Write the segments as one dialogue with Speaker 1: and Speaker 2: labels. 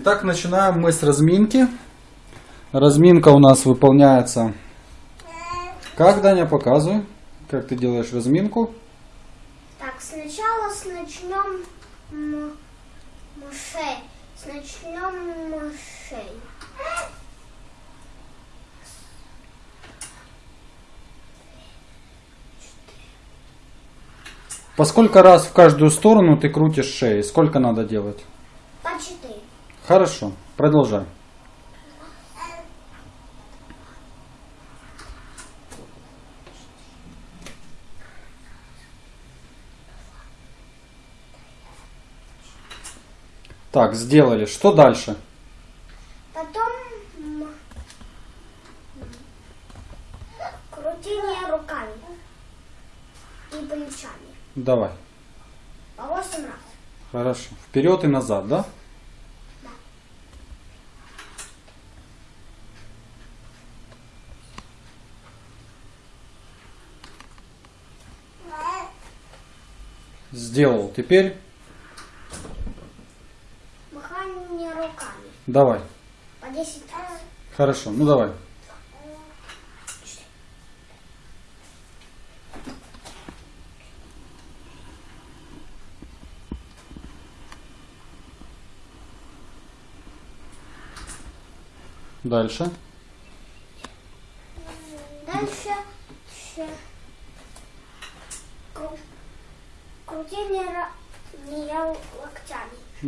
Speaker 1: Итак, начинаем мы с разминки. Разминка у нас выполняется... Как, Даня, показывай, как ты делаешь разминку.
Speaker 2: Так, сначала с начнем мышей. С начнем мышей.
Speaker 1: По сколько раз в каждую сторону ты крутишь шеей? Сколько надо делать? Хорошо, продолжай. Так, сделали. Что дальше?
Speaker 2: Потом крутение руками и плечами.
Speaker 1: Давай.
Speaker 2: По восемь раз.
Speaker 1: Хорошо. Вперед и назад? Да. Сделал. Теперь
Speaker 2: Махание руками.
Speaker 1: давай.
Speaker 2: По десять раз.
Speaker 1: Хорошо, ну давай. Дальше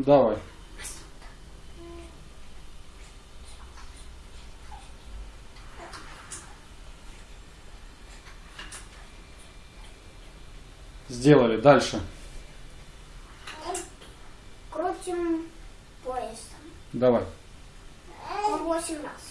Speaker 1: Давай. Сделали. Дальше.
Speaker 2: Крутим поясом.
Speaker 1: Давай.
Speaker 2: По восемь раз.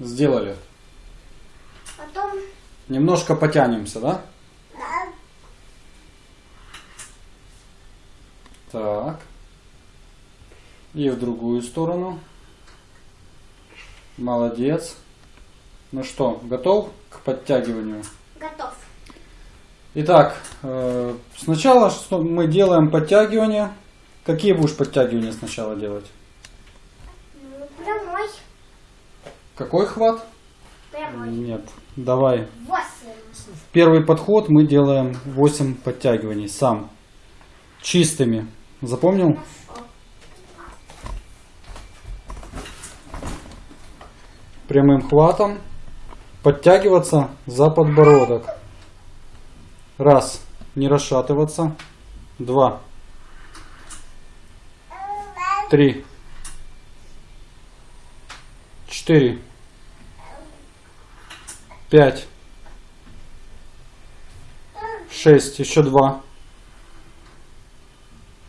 Speaker 1: Сделали.
Speaker 2: Потом
Speaker 1: Немножко потянемся, да? Так. И в другую сторону. Молодец. Ну что, готов к подтягиванию?
Speaker 2: готов.
Speaker 1: Итак, э, сначала что мы делаем подтягивания. Какие будешь подтягивания сначала делать?
Speaker 2: Прямой.
Speaker 1: Какой хват?
Speaker 2: Прямой.
Speaker 1: Нет. Давай. В первый подход мы делаем 8 подтягиваний сам. Чистыми. Запомнил?
Speaker 2: Хорошо.
Speaker 1: прямым хватом подтягиваться за подбородок. Раз. Не расшатываться. Два. Три. Четыре. Пять. Шесть. Еще два.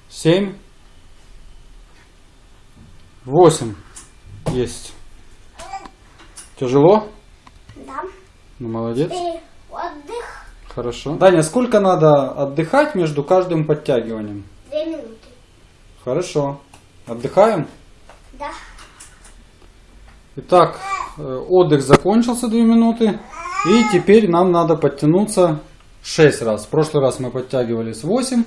Speaker 1: Семь. Восемь. Есть. Тяжело?
Speaker 2: Да.
Speaker 1: Ну, молодец.
Speaker 2: Теперь отдых.
Speaker 1: Хорошо. Даня, сколько надо отдыхать между каждым подтягиванием?
Speaker 2: Две минуты.
Speaker 1: Хорошо. Отдыхаем?
Speaker 2: Да.
Speaker 1: Итак, э, отдых закончился 2 минуты. И теперь нам надо подтянуться 6 раз. В прошлый раз мы подтягивались 8.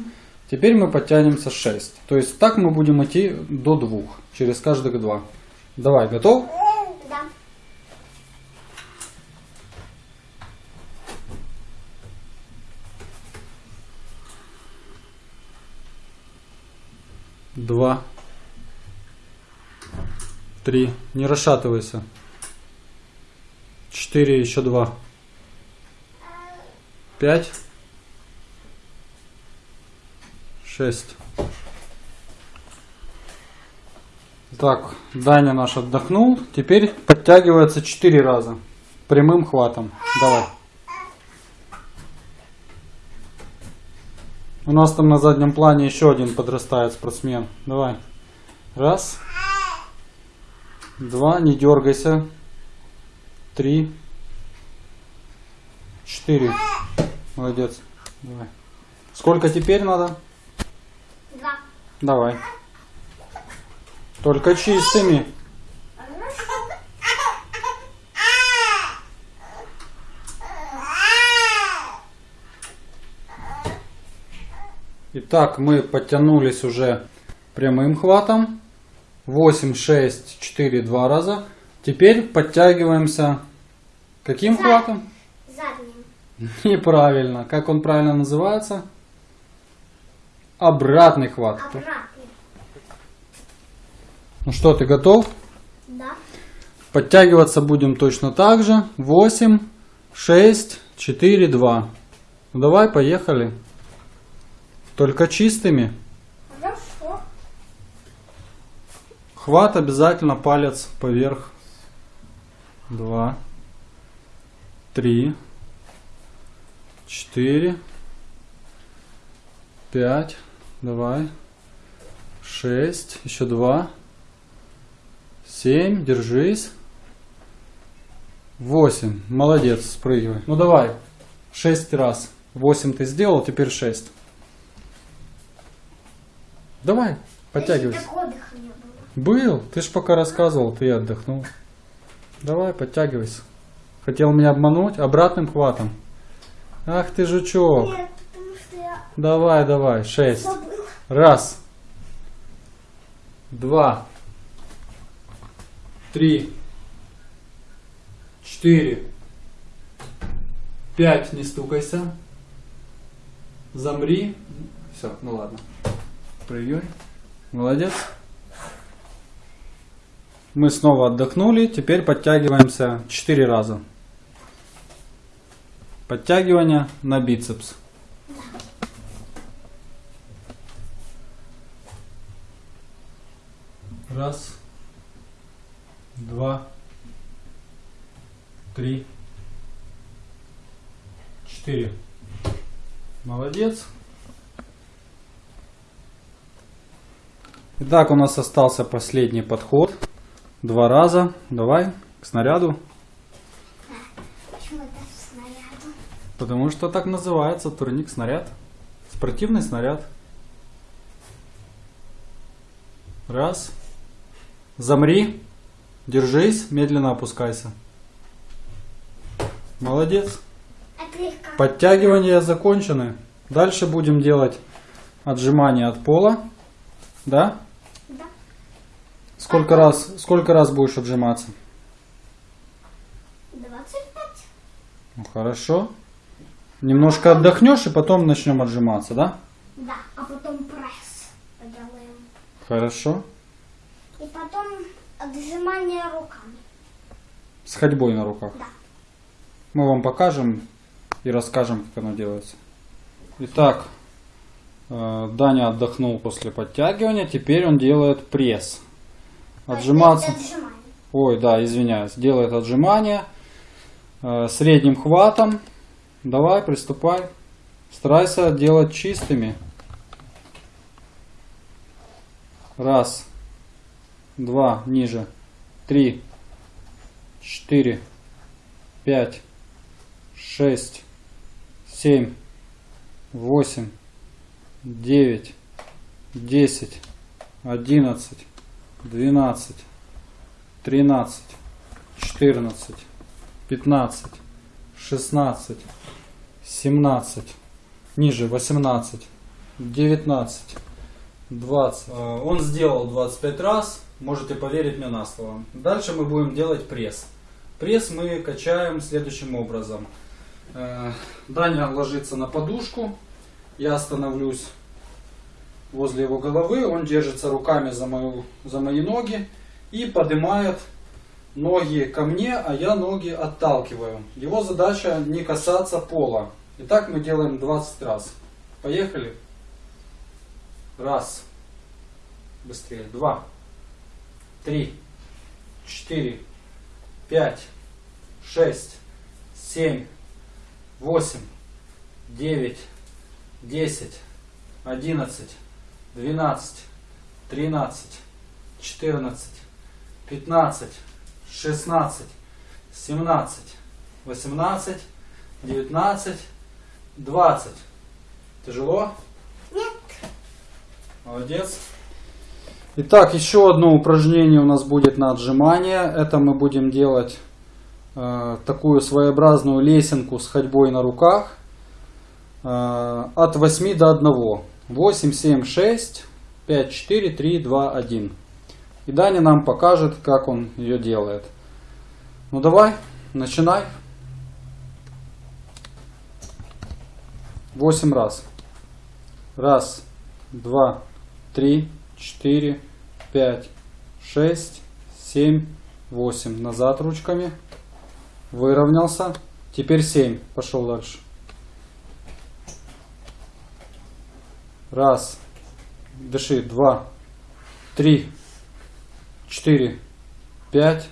Speaker 1: Теперь мы подтянемся 6. То есть так мы будем идти до 2. Через каждых 2. Давай, готов?
Speaker 2: Да.
Speaker 1: Два. Три. Не расшатывайся. Четыре, еще два. Пять. Шесть. Так, Даня наш отдохнул. Теперь подтягивается четыре раза. Прямым хватом. Давай. У нас там на заднем плане еще один подрастает спортсмен. Давай. Раз. Два. Не дергайся. Три. четыре. Молодец. Давай. Сколько теперь надо?
Speaker 2: Два.
Speaker 1: Давай. Только чистыми. Итак, мы подтянулись уже прямым хватом. 8, 6, 4, 2 раза. Теперь подтягиваемся каким хватом?
Speaker 2: Задним.
Speaker 1: Неправильно. Как он правильно называется? Обратный хват.
Speaker 2: Обратным.
Speaker 1: Ну что, ты готов?
Speaker 2: Да.
Speaker 1: Подтягиваться будем точно так же. 8, 6, 4, 2. Ну давай, поехали. Только чистыми.
Speaker 2: Хорошо.
Speaker 1: Хват обязательно палец поверх. 2, 3, 4, 5, давай. 6, еще 2, 7, держись. 8, молодец, спрыгивай. Ну давай, 6 раз. 8 ты сделал, теперь 6. Давай, подтягивайся. Был, ты ж пока рассказывал, ты отдохнул. Давай, подтягивайся. Хотел меня обмануть обратным хватом. Ах ты жучок.
Speaker 2: Нет, потому что я
Speaker 1: Давай, давай, шесть.
Speaker 2: забыла.
Speaker 1: Раз. Два. Три. Четыре. Пять, не стукайся. Замри. Все, ну ладно. Прыгай. Молодец. Мы снова отдохнули. Теперь подтягиваемся 4 раза. Подтягивание на бицепс. Раз, два, три, четыре. Молодец. Итак, у нас остался последний подход. Два раза. Давай к снаряду.
Speaker 2: Почему это снаряду?
Speaker 1: Потому что так называется турник снаряд. Спортивный снаряд. Раз. Замри. Держись. Медленно опускайся. Молодец. Подтягивания закончены. Дальше будем делать отжимания от пола. Да. Сколько раз, сколько раз будешь отжиматься?
Speaker 2: 25.
Speaker 1: Ну, хорошо. Немножко отдохнешь и потом начнем отжиматься, да?
Speaker 2: Да. А потом пресс поделаем.
Speaker 1: Хорошо.
Speaker 2: И потом отжимание руками.
Speaker 1: С ходьбой на руках.
Speaker 2: Да.
Speaker 1: Мы вам покажем и расскажем, как оно делается. Итак, э, Даня отдохнул после подтягивания, теперь он делает пресс. Отжиматься. Ой, да, извиняюсь. Делает отжимания э, средним хватом. Давай, приступай. Старайся делать чистыми. Раз, два, ниже, три, четыре, пять, шесть, семь, восемь, девять, десять, одиннадцать, двенадцать, тринадцать, четырнадцать, пятнадцать, шестнадцать, семнадцать, ниже восемнадцать, девятнадцать, двадцать. Э, Он сделал 25 раз, можете поверить мне на слово. Дальше мы будем делать пресс. Пресс мы качаем следующим образом. Э, Даня ложится на подушку, я становлюсь возле его головы, он держится руками за, мою, за мои ноги и поднимает ноги ко мне, а я ноги отталкиваю. Его задача не касаться пола. Итак, мы делаем 20 раз. Поехали. Раз. Быстрее. Два. Три. Четыре. Пять. Шесть. Семь. Восемь. Девять. Десять. Одиннадцать. Двенадцать. Тринадцать. Четырнадцать. Пятнадцать. 16, 17, 18, 19, 20. Тяжело?
Speaker 2: Нет.
Speaker 1: Молодец. Итак, еще одно упражнение у нас будет на отжимание. Это мы будем делать э, такую своеобразную лесенку с ходьбой на руках э, от 8 до 1. 8, 7, 6, 5, 4, 3, 2, 1. И Даня нам покажет, как он ее делает. Ну давай, начинай. 8 раз. Раз, два, три, четыре, пять, шесть, семь, восемь. Назад ручками. Выровнялся. Теперь семь. Пошел дальше. Раз. Дыши. Два. Три. Четыре. Пять.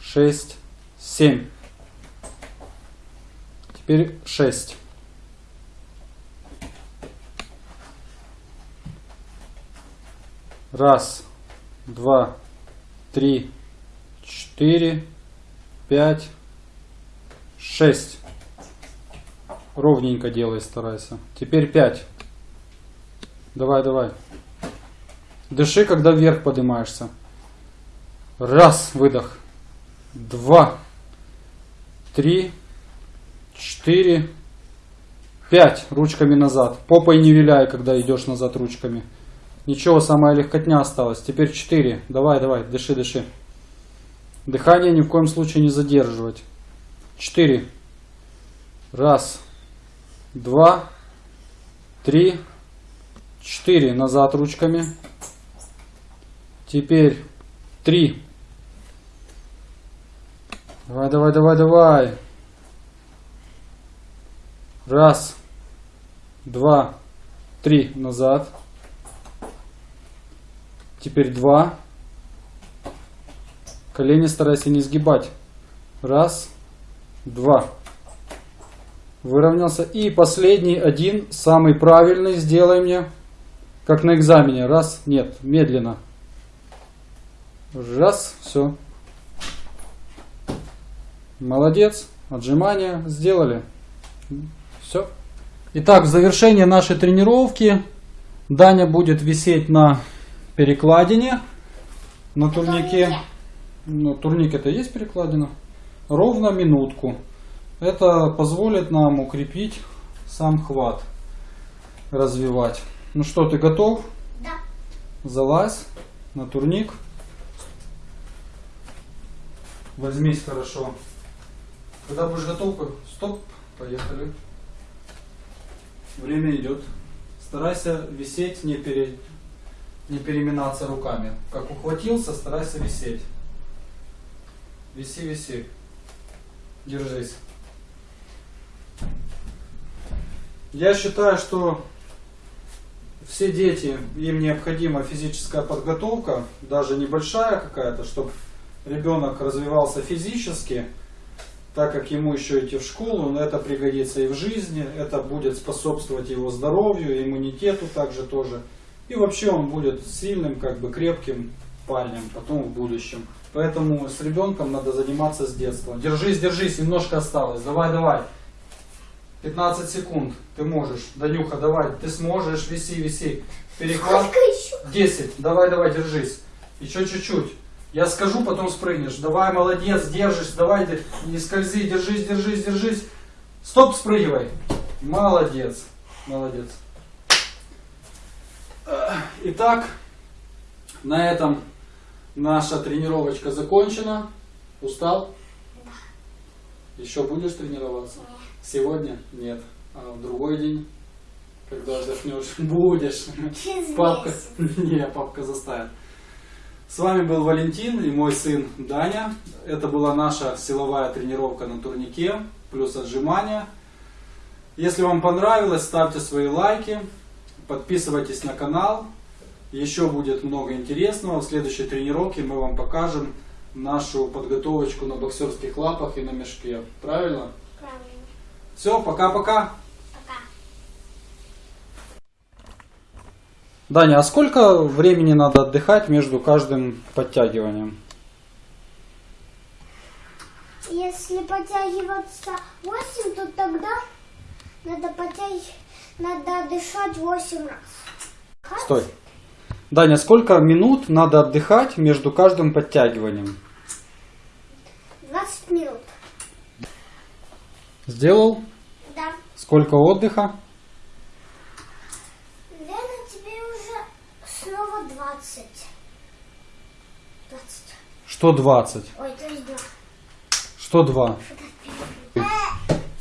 Speaker 1: Шесть. Семь. Теперь шесть. Раз, два, три, четыре, пять, шесть. Ровненько делай, старайся. Теперь пять. Давай, давай. Дыши, когда вверх поднимаешься. Раз, выдох. Два, три, четыре, пять. Ручками назад. Попой не виляй, когда идешь назад ручками. Ничего, самая легкотня осталась. Теперь 4. Давай, давай, дыши, дыши. Дыхание ни в коем случае не задерживать. 4. Раз. Два. Три. Четыре. Назад ручками. Теперь три. Давай, давай, давай, давай. Раз. Два. Три. Назад. Теперь два. Колени старайся не сгибать. Раз, два. Выровнялся. И последний один, самый правильный, сделай мне. Как на экзамене. Раз, нет, медленно. Раз, все. Молодец. Отжимания сделали. Все. Итак, в завершение нашей тренировки Даня будет висеть на перекладине на турнике. Ну, турник это есть перекладина. Ровно минутку. Это позволит нам укрепить сам хват. Развивать. Ну что, ты готов?
Speaker 2: Да.
Speaker 1: Залазь на турник. Возьмись хорошо. Когда будешь готов, стоп, поехали. Время идет. Старайся висеть не перед не переминаться руками. Как ухватился, старайся висеть. Виси, виси. Держись. Я считаю, что все дети, им необходима физическая подготовка, даже небольшая какая-то, чтобы ребенок развивался физически, так как ему еще идти в школу, но это пригодится и в жизни, это будет способствовать его здоровью, иммунитету также тоже. И вообще он будет сильным, как бы крепким парнем потом в будущем. Поэтому с ребенком надо заниматься с детства. Держись, держись, немножко осталось. Давай, давай. 15 секунд. Ты можешь. Данюха, давай. Ты сможешь. Виси, виси. Перехват.
Speaker 2: Сколько еще?
Speaker 1: 10. Давай, давай, держись. Еще чуть-чуть. Я скажу, потом спрыгнешь. Давай, молодец, держишь. Давай, не скользи, держись, держись, держись. Стоп, спрыгивай. Молодец. Молодец. Итак, на этом наша тренировочка закончена. Устал? Еще будешь тренироваться? Сегодня? Нет. А в другой день? Когда отдохнешь? Будешь. Папка. Не, папка заставит. С вами был Валентин и мой сын Даня. Это была наша силовая тренировка на турнике, плюс отжимания. Если вам понравилось, ставьте свои лайки, подписывайтесь на канал. Еще будет много интересного. В следующей тренировке мы вам покажем нашу подготовочку на боксерских лапах и на мешке. Правильно?
Speaker 2: Правильно.
Speaker 1: Все, пока-пока.
Speaker 2: Пока.
Speaker 1: Даня, а сколько времени надо отдыхать между каждым подтягиванием?
Speaker 2: Если подтягиваться 8, то тогда надо подтягивать, надо дышать 8 раз.
Speaker 1: Стой. Даня, сколько минут надо отдыхать между каждым подтягиванием?
Speaker 2: 20 минут.
Speaker 1: Сделал?
Speaker 2: Да.
Speaker 1: Сколько отдыха?
Speaker 2: Лена, тебе уже снова 20. 20.
Speaker 1: Что 20?
Speaker 2: Ой, то есть 2.
Speaker 1: Что 2?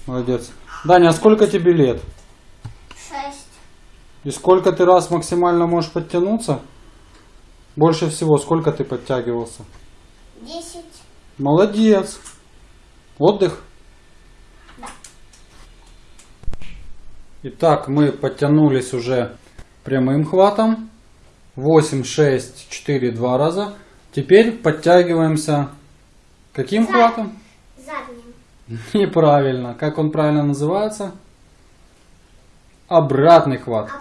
Speaker 1: Молодец. Даня, а сколько тебе лет?
Speaker 2: 6.
Speaker 1: И сколько ты раз максимально можешь подтянуться? Больше всего сколько ты подтягивался?
Speaker 2: 10.
Speaker 1: Молодец. Отдых? Итак, мы подтянулись уже прямым хватом. 8, 6, 4, 2 раза. Теперь подтягиваемся каким
Speaker 2: За-
Speaker 1: хватом?
Speaker 2: Задним.
Speaker 1: Неправильно. Как он правильно называется? Обратный хват.